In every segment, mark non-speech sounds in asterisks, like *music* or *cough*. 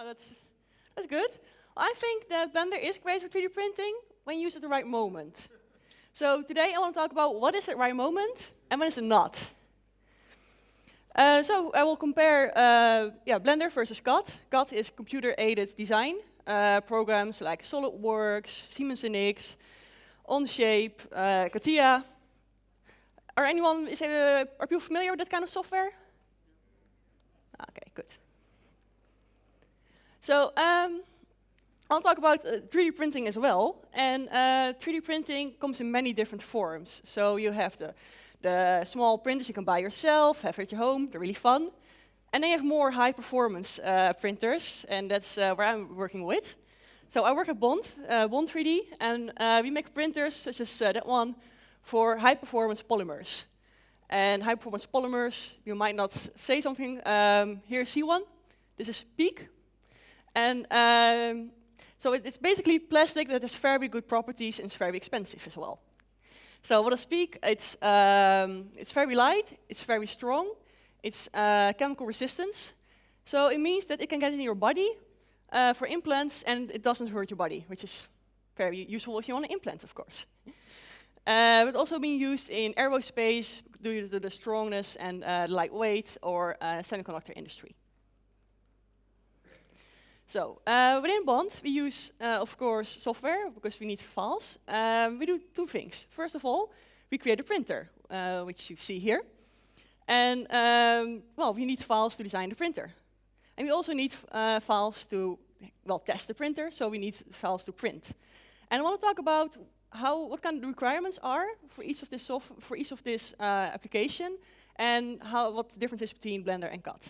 Oh, that's, that's good. I think that Blender is great for 3D printing when used at the right moment. So today I want to talk about what is the right moment and when is it not. Uh, so I will compare uh, yeah, Blender versus CAD. CAD is computer-aided design. Uh, programs like SolidWorks, Siemens NX, Onshape, uh, CATIA. Are anyone, is, uh, are people familiar with that kind of software? Okay, good. So um, I'll talk about uh, 3D printing as well. And uh, 3D printing comes in many different forms. So you have the, the small printers you can buy yourself, have at your home, they're really fun. And then you have more high performance uh, printers, and that's uh, where I'm working with. So I work at Bond, uh, Bond 3D, and uh, we make printers such as that one for high performance polymers. And high performance polymers, you might not say something. Um, here, see one. This is PEEK. And um, so it, it's basically plastic that has very good properties and it's very expensive as well. So what is PEEK? It's, um, it's very light, it's very strong, it's uh, chemical resistance. So it means that it can get in your body uh, for implants and it doesn't hurt your body, which is very useful if you want to implant, of course. Uh, but also being used in aerospace due to the strongness and uh, lightweight or uh, semiconductor industry. So uh, within Bond, we use, uh, of course, software because we need files. Um, we do two things. First of all, we create a printer, uh, which you see here. And, um, well, we need files to design the printer. And we also need files to, well, test the printer, so we need files to print. And I want to talk about how, what kind of requirements are for each of this, for each of this application, and how, what the difference is between Blender and CAD.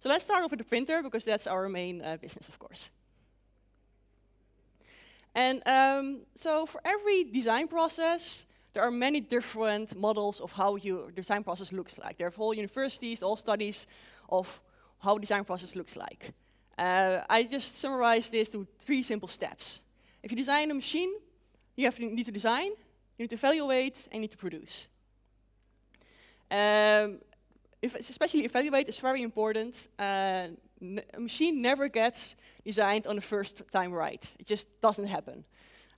So let's start off with the printer, because that's our main uh, business, of course. And um, so for every design process, there are many different models of how your design process looks like. There are whole universities, all studies of how design process looks like. Uh, I just summarized this to three simple steps. If you design a machine, you have to need to design, you need to evaluate, and you need to produce. Um, if, especially evaluate is very important. Uh, a machine never gets designed on the first time right. It just doesn't happen.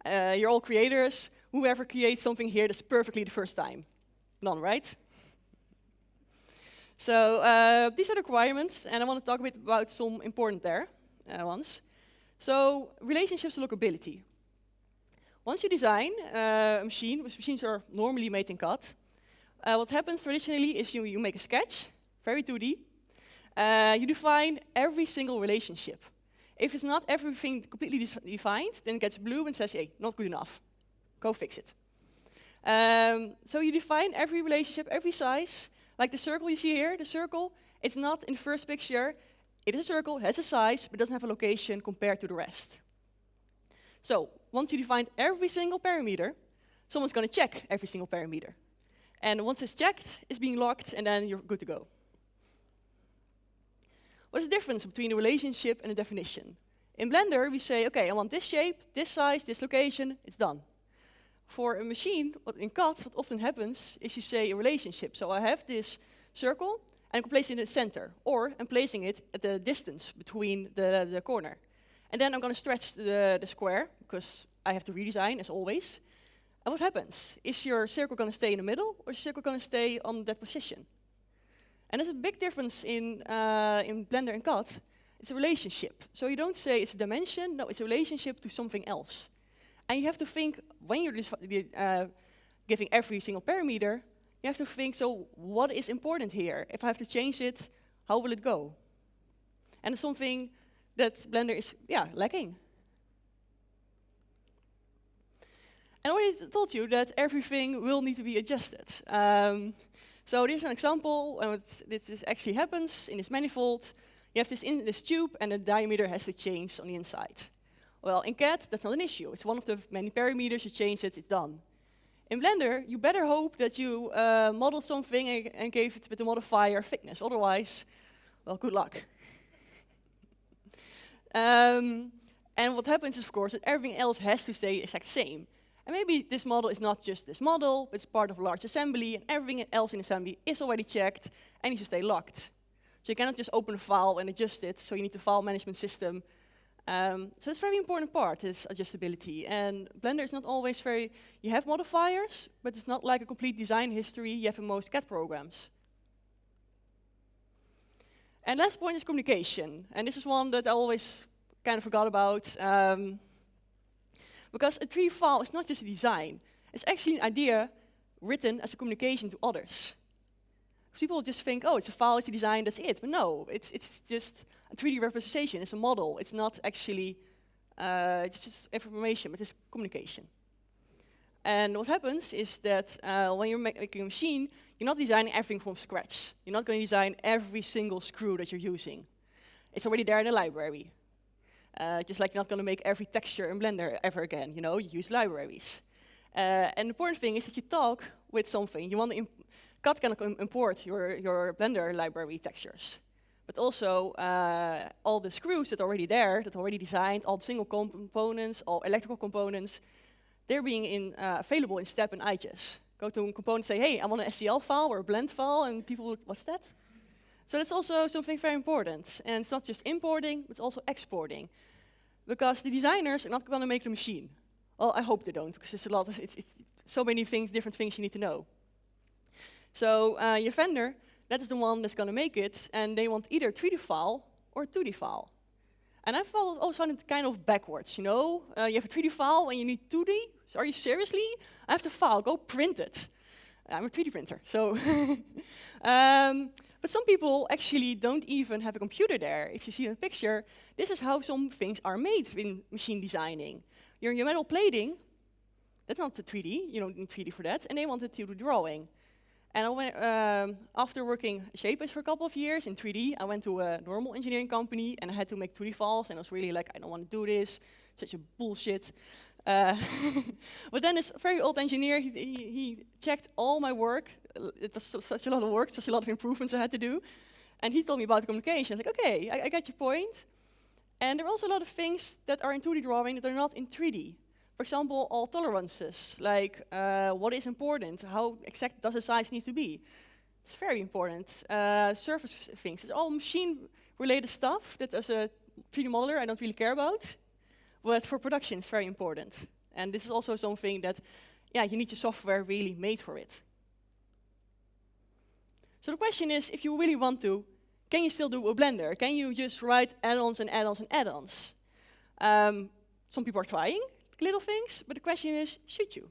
Uh, you're all creators. Whoever creates something here that's perfectly the first time? None, right? So uh, these are the requirements, and I want to talk a bit about some important there uh, ones. So relationships to lockability. Once you design uh, a machine, which machines are normally made in CAD, uh, what happens traditionally is you, you make a sketch, very 2D. Uh, you define every single relationship. If it's not everything completely defined, then it gets blue and says, hey, not good enough. Go fix it. Um, so you define every relationship, every size. Like the circle you see here, the circle, it's not in the first picture. It is a circle, has a size, but doesn't have a location compared to the rest. So once you define every single parameter, someone's going to check every single parameter. And once it's checked, it's being locked, and then you're good to go. What's the difference between a relationship and a definition? In Blender, we say, OK, I want this shape, this size, this location, it's done. For a machine, what in CAD, what often happens is you say a relationship. So I have this circle, and I can place it in the center, or I'm placing it at the distance between the, the corner. And then I'm going to stretch the, the square, because I have to redesign, as always. And what happens? Is your circle going to stay in the middle, or is your circle going to stay on that position? And there's a big difference in, uh, in Blender and CAD. It's a relationship. So you don't say it's a dimension, no, it's a relationship to something else. And you have to think, when you're uh, giving every single parameter, you have to think, so what is important here? If I have to change it, how will it go? And it's something that Blender is yeah, lacking. And I already told you that everything will need to be adjusted. Um, so here's an example, and this actually happens in this manifold. You have this in this tube, and the diameter has to change on the inside. Well, in CAD, that's not an issue. It's one of the many parameters, you change it, it's done. In Blender, you better hope that you uh, modeled something and, and gave it with the modifier thickness. Otherwise, well, good luck. um, *laughs* and what happens is, of course, that everything else has to stay exact same. And maybe this model is not just this model, but it's part of a large assembly, and everything else in assembly is already checked and needs to stay locked. So you cannot just open a file and adjust it, so you need the file management system. Um, so it's a very important part, is adjustability. And Blender is not always very, you have modifiers, but it's not like a complete design history you have in most CAD programs. And last point is communication. And this is one that I always kind of forgot about. Um, because a 3D file is not just a design. It's actually an idea written as a communication to others. People just think, oh, it's a file, it's a design, that's it. But no, it's, it's just a 3D representation, it's a model. It's not actually, uh, it's just information, but it's communication. And what happens is that uh, when you're making a machine, you're not designing everything from scratch. You're not going to design every single screw that you're using. It's already there in the library. Uh, just like you're not going to make every texture in Blender ever again. You know, you use libraries. Uh, and the important thing is that you talk with something. You want to CAD can import your, your Blender library textures. But also uh, all the screws that are already there, that are already designed, all the single components, all electrical components, they're being in, uh, available in STEP and IGES. Go to a component say, hey, I want an STL file or a blend file, and people, what's that? So that's also something very important. And it's not just importing, but it's also exporting. Because the designers are not going to make the machine. Well, I hope they don't, because it's a lot of, it's, it's so many things, different things you need to know. So uh, your vendor, that is the one that's going to make it, and they want either 3D file or 2D file. And I thought always found it kind of backwards, you know? Uh, you have a 3D file and you need 2D? So are you seriously? I have the file, go print it. I'm a 3D printer, so. *laughs* um, but some people actually don't even have a computer there. If you see in the picture, this is how some things are made in machine designing. Your, your metal plating, that's not the 3D, you don't need 3D for that, and they wanted 2D drawing. And I went, um, after working Shapeways for a couple of years in 3D, I went to a normal engineering company and I had to make 3D files and I was really like, I don't want to do this, such a bullshit. Uh, *laughs* but then this very old engineer, he, he, he, checked all my work. It was such a lot of work, such a lot of improvements I had to do. And he told me about the communication. I was like, okay, I, I get your point. And there are also a lot of things that are in 2D drawing that are not in 3D. For example, all tolerances, like uh, what is important, how exact does the size need to be. It's very important. Uh, surface things, it's all machine-related stuff that as a 3D modeler I don't really care about, but for production it's very important. And this is also something that, yeah, you need your software really made for it. So the question is, if you really want to, can you still do a Blender? Can you just write add-ons and add-ons and add-ons? Um, some people are trying, little things, but the question is, should you?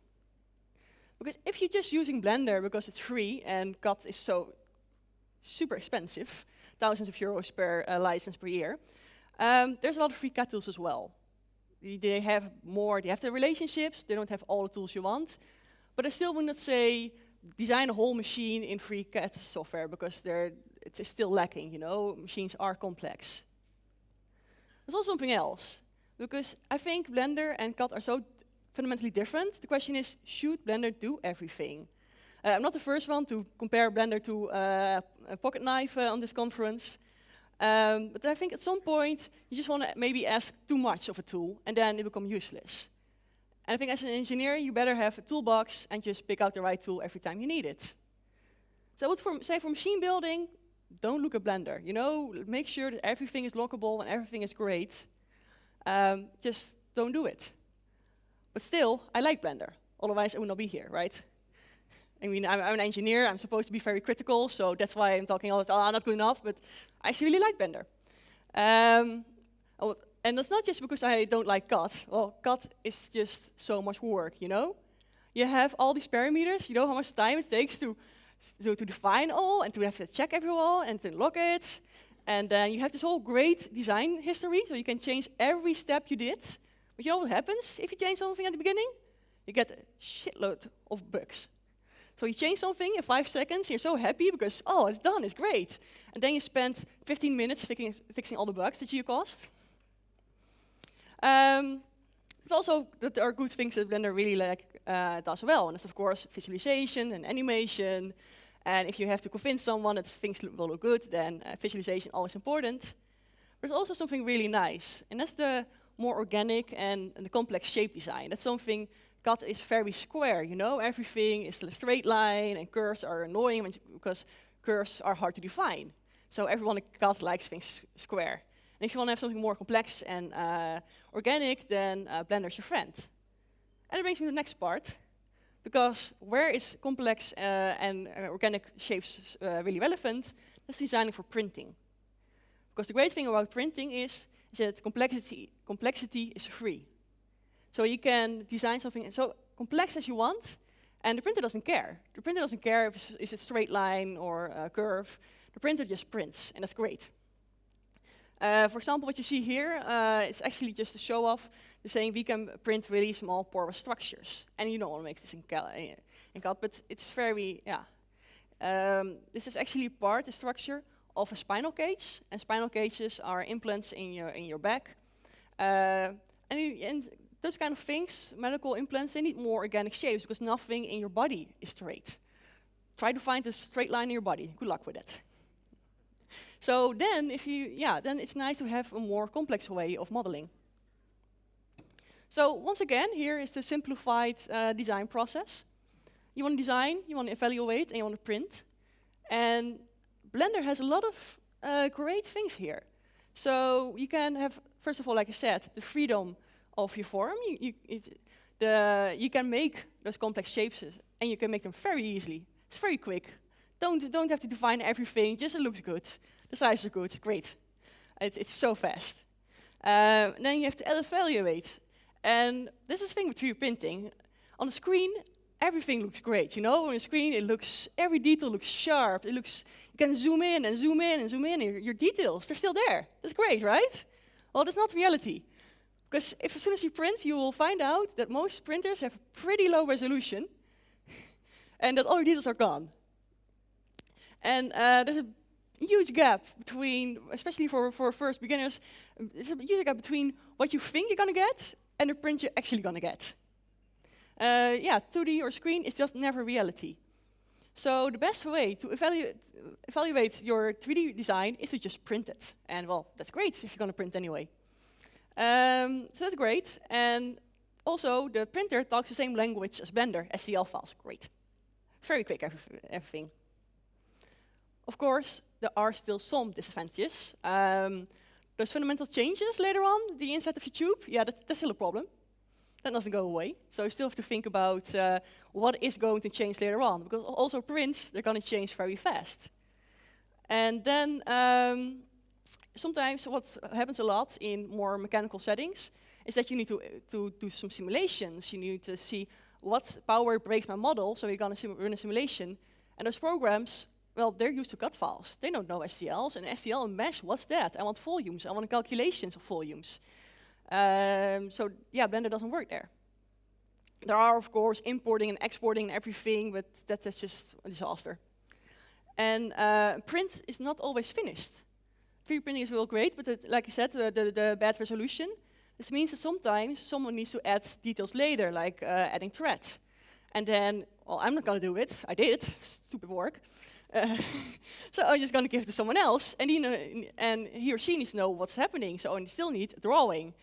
Because if you're just using Blender because it's free and CAD is so super expensive, thousands of euros per uh, license per year, um, there's a lot of free CAD tools as well. They have more, they have the relationships, they don't have all the tools you want, but I still would not say design a whole machine in free CAD software because it's still lacking, you know, machines are complex. There's also something else because I think Blender and CAD are so fundamentally different. The question is, should Blender do everything? Uh, I'm not the first one to compare Blender to uh, a pocket knife uh, on this conference. Um, but I think at some point, you just want to maybe ask too much of a tool, and then it becomes useless. And I think as an engineer, you better have a toolbox and just pick out the right tool every time you need it. So I would for, say for machine building, don't look at Blender. You know, make sure that everything is lockable and everything is great um, just don't do it. But still, I like Blender. Otherwise, I would not be here, right? I mean, I'm, I'm, an engineer. I'm supposed to be very critical, so that's why I'm talking all the time, oh, not good enough, but I actually really like Blender. Um, and that's not just because I don't like CAD. Well, CAD is just so much work, you know? You have all these parameters, you know how much time it takes to, to, to define all, and to have to check every and to log it, and then you have this whole great design history, so you can change every step you did. But you know what happens if you change something at the beginning? You get a shitload of bugs. So you change something in five seconds, you're so happy because, oh, it's done, it's great. And then you spend 15 minutes fixing, fixing all the bugs that you caused. Um, but also, that there are good things that Blender really like, uh, does well. And that's, of course, visualization and animation, and if you have to convince someone that things look, will look good, then uh, visualization always important. There's also something really nice, and that's the more organic and, and, the complex shape design. That's something CAD is very square, you know, everything is a straight line and curves are annoying because curves are hard to define. So everyone CAD likes things square. And if you want to have something more complex and uh, organic, then uh, Blender's your friend. And it brings me to the next part, because where is complex uh, and uh, organic shapes uh, really relevant? That's designing for printing. Because the great thing about printing is, is that complexity, complexity is free. So you can design something so complex as you want, and the printer doesn't care. The printer doesn't care if it's, is it straight line or a curve. The printer just prints, and that's great. Uh, for example, what you see here, uh, it's actually just to show off the saying we can print really small porous structures. And you don't want to make this in, Cal in CAD, but it's very, yeah. Um, this is actually part, the structure, of a spinal cage. And spinal cages are implants in your, in your back. Uh, and, you, and those kind of things, medical implants, they need more organic shapes because nothing in your body is straight. Try to find a straight line in your body. Good luck with it. So then, if you, yeah, then it's nice to have a more complex way of modeling. So once again, here is the simplified uh, design process. You want to design, you want to evaluate, and you want to print. And Blender has a lot of uh, great things here. So you can have, first of all, like I said, the freedom of your form. You, you, it, the, you can make those complex shapes, and you can make them very easily. It's very quick. Don't, don't have to define everything, just it looks good. The size is good, great. It, it's so fast. Uh, then you have to evaluate. And this is the thing with 3D printing. On the screen, everything looks great. You know, on the screen, it looks, every detail looks sharp. It looks, you can zoom in and zoom in and zoom in, your, your details, they're still there. That's great, right? Well, that's not reality. Because if as soon as you print, you will find out that most printers have pretty low resolution, *laughs* and that all your details are gone. And uh, there's a huge gap between, especially for, for first beginners, there's a huge gap between what you think you're going to get and the print you're actually going to get. Uh, yeah, 2D or screen is just never reality. So the best way to evaluate, evaluate your 3D design is to just print it. And well, that's great if you're going to print anyway. Um, so that's great. And also, the printer talks the same language as Blender, STL files. Great. It's very quick, everything. Of course, there are still some disadvantages. Um, those fundamental changes later on, the inside of your tube, yeah, that's, that's still a problem. That doesn't go away. So you still have to think about uh, what is going to change later on, because also prints, they're going to change very fast. And then um, sometimes what happens a lot in more mechanical settings is that you need to, to do some simulations. You need to see what power breaks my model, so you're going to run a simulation. And those programs well, they're used to CAD files. They don't know STLs. And STL and mesh, what's that? I want volumes. I want calculations of volumes. Um, so yeah, Blender doesn't work there. There are, of course, importing and exporting and everything, but that, that's just a disaster. And uh, print is not always finished. 3D printing is real great, but it, like I said, the, the, the, bad resolution. This means that sometimes someone needs to add details later, like uh, adding threads. And then, well, I'm not going to do it. I did, stupid work. Uh, *laughs* so I'm just going to give it to someone else, and he, know, and he or she needs to know what's happening, so I still need a drawing.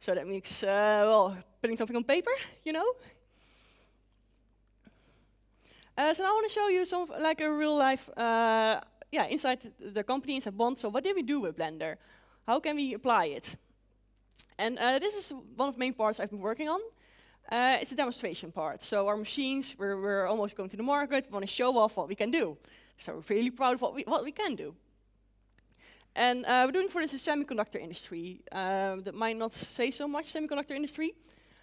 So that means, uh, well, putting something on paper, you know? Uh, so now I want to show you some, like a real life, uh, yeah, inside the company, inside Bond. So what did we do with Blender? How can we apply it? And uh, this is one of the main parts I've been working on. Uh, it's a demonstration part. So our machines, we're, we're almost going to the market. We want to show off what we can do. So we're really proud of what we, what we can do. And uh, we're doing for this the semiconductor industry. Uh, that might not say so much, semiconductor industry,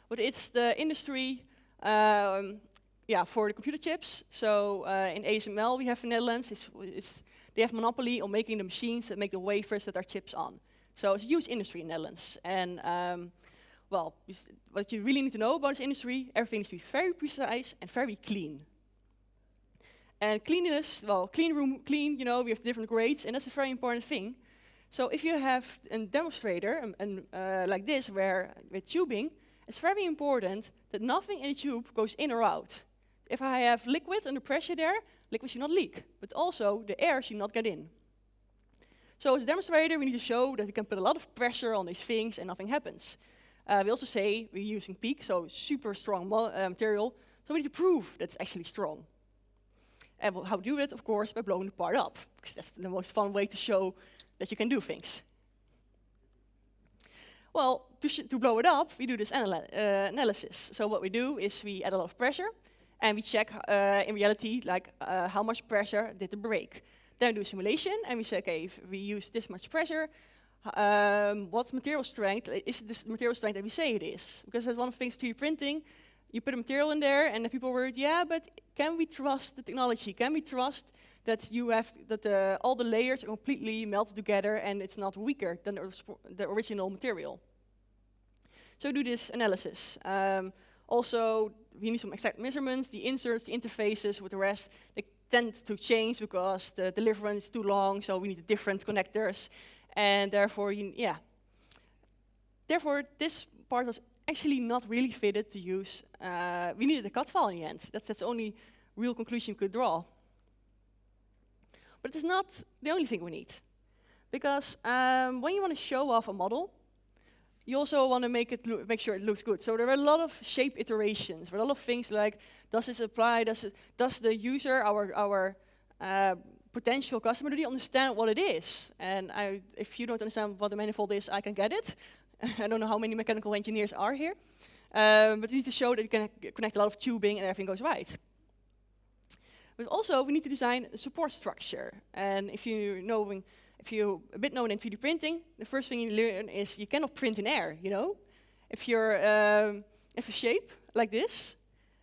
but it's the industry um, yeah, for the computer chips. So uh, in ASML we have in the Netherlands, it's, it's, they have monopoly on making the machines that make the wafers that are chips on. So it's a huge industry in the Netherlands. And um, well, what you really need to know about this industry, everything needs to be very precise and very clean. And cleanliness, well, clean room, clean, you know, we have different grades, and that's a very important thing. So if you have a demonstrator and, and uh, like this, where with tubing, it's very important that nothing in the tube goes in or out. If I have liquid under pressure there, liquid should not leak, but also the air should not get in. So as a demonstrator, we need to show that we can put a lot of pressure on these things and nothing happens. Uh, we also say we're using PEEK, so super strong uh, material. So we need to prove that it's actually strong. And how to do that, of course, by blowing the part up, because that's the most fun way to show that you can do things. Well, to, to blow it up, we do this anal uh, analysis. So what we do is we add a lot of pressure, and we check uh, in reality, like uh, how much pressure did the break. Then we do a simulation, and we say, okay, if we use this much pressure, um, what material strength, is this material strength that we say it is? Because that's one of the things 3D printing, you put a material in there, and the people were, yeah, but can we trust the technology? Can we trust that you have that the, all the layers are completely melted together and it's not weaker than the, the original material. So do this analysis. Um, also, we need some exact measurements, the inserts, the interfaces with the rest, they tend to change because the deliverance is too long, so we need different connectors, and therefore, you, yeah. Therefore, this part was actually not really fitted to use. Uh, we needed a CAD file in the end. That's, that's the only real conclusion you could draw. But it's not the only thing we need. Because um, when you want to show off a model, you also want to make it make sure it looks good. So there are a lot of shape iterations. A lot of things like, does this apply? Does it, does the user, our our uh, potential customer, do they understand what it is? And I, if you don't understand what the manifold is, I can get it. *laughs* I don't know how many mechanical engineers are here, um, but we need to show that you can connect a lot of tubing and everything goes right. But also, we need to design a support structure. And if you know, if you're a bit known in 3D printing, the first thing you learn is you cannot print in air. You know, if you're um, if a shape like this,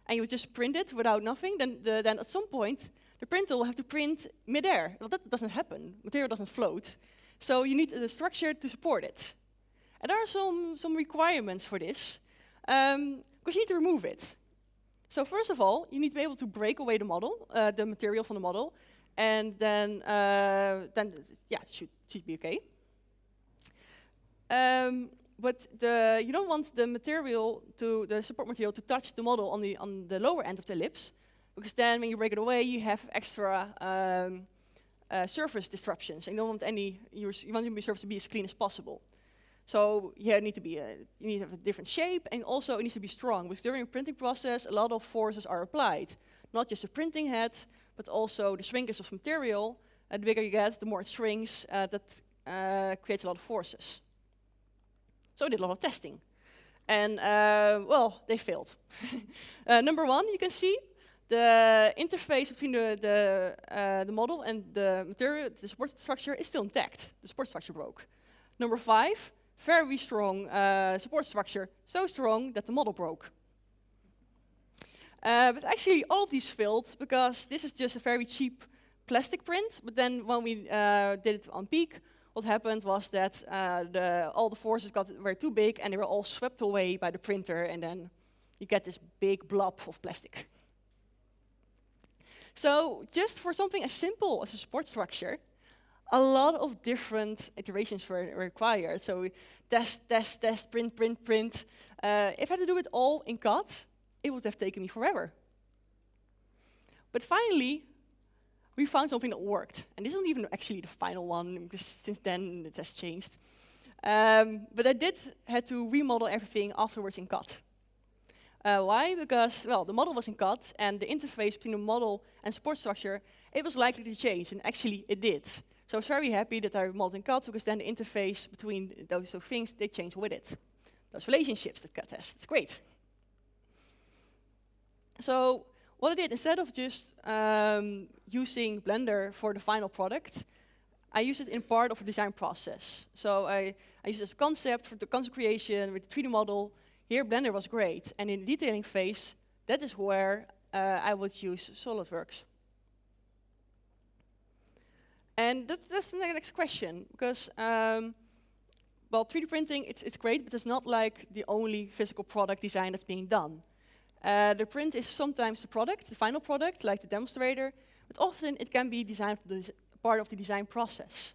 and you just print it without nothing, then the, then at some point the printer will have to print mid-air. Well, that doesn't happen. Material doesn't float. So you need a structure to support it. And there are some, some requirements for this, because um, you need to remove it. So first of all, you need to be able to break away the model, uh, the material from the model, and then, uh, then yeah, should, should be okay. Um, but the, you don't want the material to the support material to touch the model on the on the lower end of the ellipse, because then when you break it away, you have extra um, uh, surface disruptions. And you don't want any you want your surface to be as clean as possible. So yeah, it need to be a, you need to have a different shape, and also it needs to be strong, because during the printing process, a lot of forces are applied. Not just the printing head, but also the shrinkage of material. Uh, the bigger you get, the more it shrinks, uh, that uh, creates a lot of forces. So we did a lot of testing. And, uh, well, they failed. *laughs* Number one, you can see the interface between the, the, the model and the material, the support structure is still intact. The support structure broke. Number five, very strong support structure, so strong that the model broke. Uh, but actually, all of these failed because this is just a very cheap plastic print. But then when we uh, did it on PEEK, what happened was that uh, the, all the forces got were too big and they were all swept away by the printer, and then you get this big blob of plastic. So just for something as simple as a support structure, a lot of different iterations were required. So test, test, test, print, print, print. Uh, if I had to do it all in CAD, it would have taken me forever. But finally, we found something that worked. And this isn't even actually the final one, because since then it has changed. Um, but I did had to remodel everything afterwards in CAD. Uh, why? Because, well, the model was in CAD, and the interface between the model and support structure, it was likely to change, and actually it did. So I was very happy that I modeled in CAD because then the interface between those two things, they change with it. Those relationships that CAD has, it's great. So what I did, instead of just um, using Blender for the final product, I used it in part of the design process. So I, I used this concept for the concept creation with the 3D model. Here Blender was great. And in the detailing phase, that is where uh, I would use SolidWorks. And that, that's the next question, because um, well, 3D printing, it's, it's great, but it's not like the only physical product design that's being done. Uh, the print is sometimes the product, the final product, like the demonstrator, but often it can be designed part of the design process.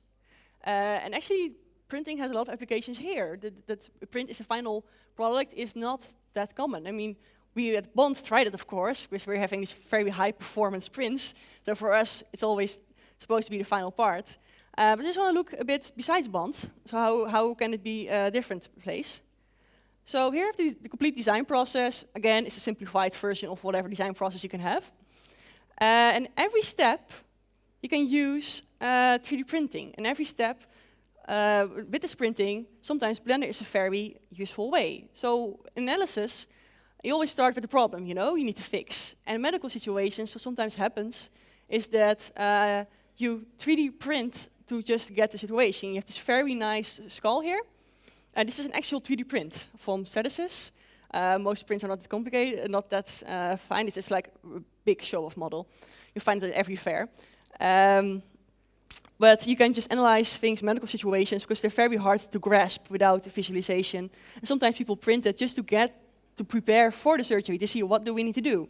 Uh, and actually, printing has a lot of applications here. That, that print is the final product is not that common. I mean, we at Bond tried it, of course, because we're having these very high performance prints. So for us, it's always supposed to be the final part. Uh, but I just want to look a bit besides Bond. So how, how can it be a different place? So here the, the complete design process. Again, it's a simplified version of whatever design process you can have. Uh, and every step, you can use uh, 3D printing. And every step, uh, with this printing, sometimes Blender is a very useful way. So analysis, you always start with the problem, you know, you need to fix. And medical situations, what sometimes happens, is that uh, you 3D print to just get the situation. You have this very nice skull here. And this is an actual 3D print from Stratasys. Uh, most prints are not that complicated, not that uh, fine. It's just like a big show-off model. You find it at every fair. Um, but you can just analyze things, medical situations, because they're very hard to grasp without visualization. And sometimes people print it just to get to prepare for the surgery, to see what do we need to do.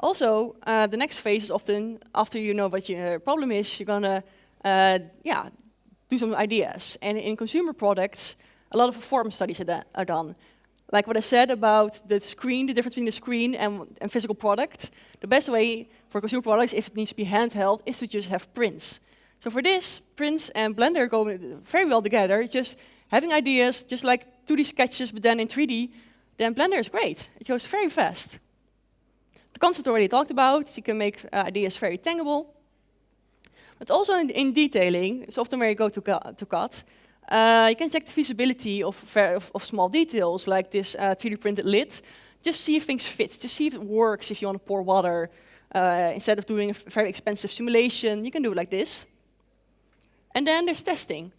Also, uh, the next phase is often, after you know what your problem is, you're gonna, uh, yeah, do some ideas. And in consumer products, a lot of performance studies are, done. Like what I said about the screen, the difference between the screen and, and physical product, the best way for consumer products, if it needs to be handheld, is to just have prints. So for this, prints and Blender go very well together. Just having ideas, just like 2D sketches, but then in 3D, then Blender is great. It goes very fast. The concept already talked about, you can make uh, ideas very tangible. But also in, in, detailing, it's often where you go to, to CAD, you can check the feasibility of, of, of small details, like this uh, 3D printed lid. Just see if things fit, just see if it works if you want to pour water. Uh, instead of doing a very expensive simulation, you can do it like this. And then there's testing.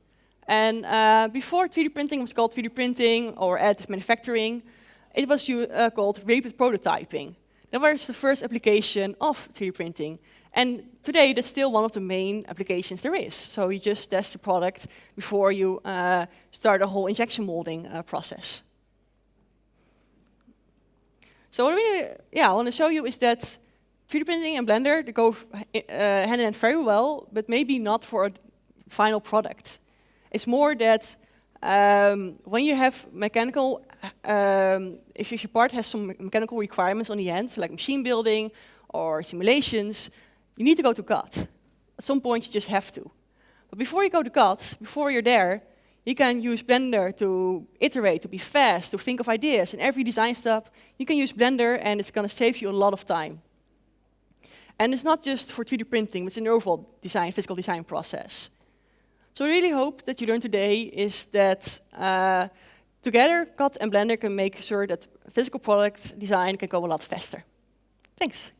And uh, before 3D printing was called 3D printing or additive manufacturing, it was uh, called rapid prototyping. That was the first application of 3D printing. And today, that's still one of the main applications there is. So you just test the product before you uh, start a whole injection molding uh, process. So what I really, yeah, I want to show you is that 3D printing and Blender they go uh, hand in hand very well, but maybe not for a final product. It's more that um, when you have mechanical, um, if your part has some mechanical requirements on the end, like machine building or simulations, you need to go to CAD. At some point, you just have to. But before you go to CAD, before you're there, you can use Blender to iterate, to be fast, to think of ideas. In every design step, you can use Blender, and it's going to save you a lot of time. And it's not just for 3D printing, it's in the overall design, physical design process. So I really hope that you learned today is that uh, together, CAD and Blender can make sure that physical product design can go a lot faster. Thanks.